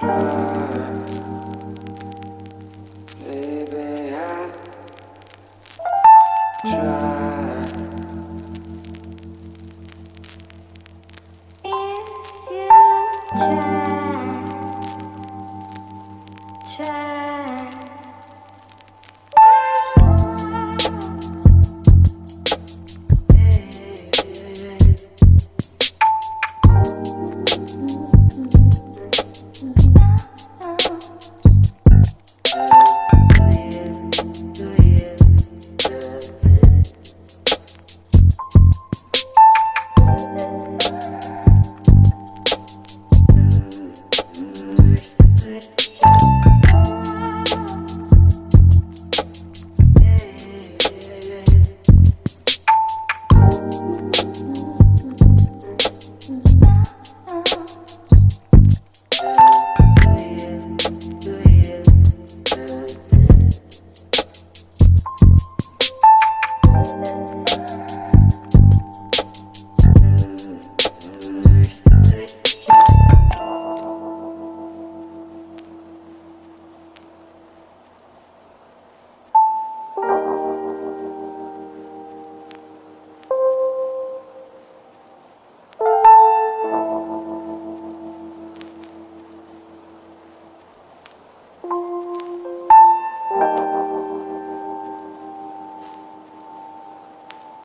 Baby,